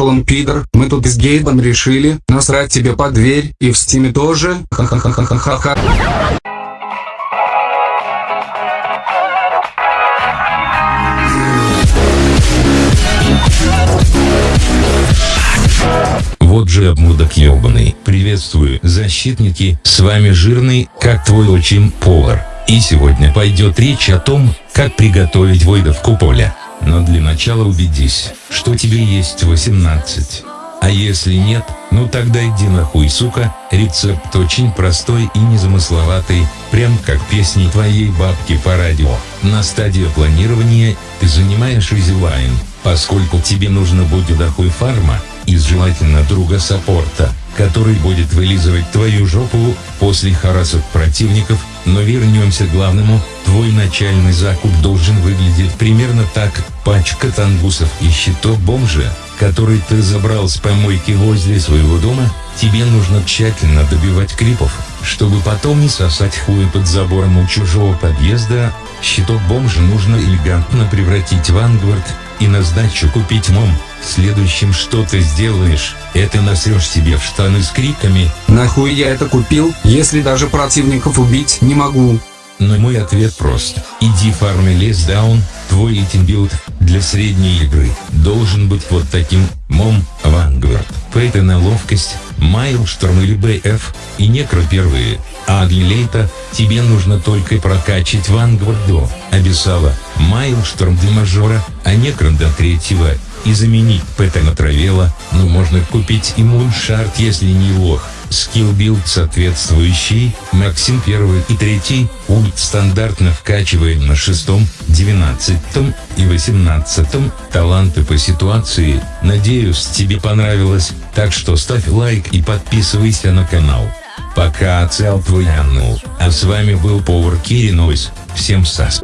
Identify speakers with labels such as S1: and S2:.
S1: шолом пидор, мы тут с Гейбом решили насрать тебе под дверь, и в стиме тоже, ха-ха-ха-ха-ха-ха.
S2: Вот же обмудок ебаный. Приветствую, защитники, с вами жирный, как твой отчим, повар. И сегодня пойдет речь о том, как приготовить войдовку поля. Но для начала убедись, что тебе есть 18. А если нет, ну тогда иди нахуй, сука, рецепт очень простой и незамысловатый, прям как песни твоей бабки по радио. На стадии планирования ты занимаешь изилайн, поскольку тебе нужно будет дохуй фарма, и желательно друга саппорта, который будет вылизывать твою жопу после харасов противников, но вернемся к главному, твой начальный закуп должен выглядеть примерно так, пачка тангусов и щиток бомжа, который ты забрал с помойки возле своего дома, тебе нужно тщательно добивать крипов, чтобы потом не сосать хуй под забором у чужого подъезда, щиток бомжа нужно элегантно превратить в ангвард, и на сдачу купить мом. Следующим что ты сделаешь, это насрешь себе в штаны с криками
S1: Нахуй я это купил, если даже противников убить не могу.
S2: Но мой ответ прост. Иди фарми лес даун, твой билд для средней игры должен быть вот таким, мом, Vanguard, Пейта на ловкость, Майлшторм или БФ, и некро первые, а для лейта, тебе нужно только прокачать Vanguard до Абиссала, Майлшторм до мажора, а некрон до третьего, и заменить ПТ на Травела, но можно купить и Муншарт если не лох. Скилл билд соответствующий, Максим 1 и 3, ульт стандартно вкачиваем на 6, 19 и 18, таланты по ситуации, надеюсь тебе понравилось, так что ставь лайк и подписывайся на канал. Пока оцел твой Аннул, а с вами был повар Кири Нойс, всем сас.